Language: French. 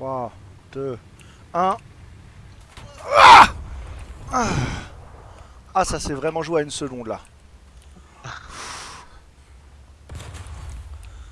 3, 2, 1. Ah, ah, ça s'est vraiment joué à une seconde là.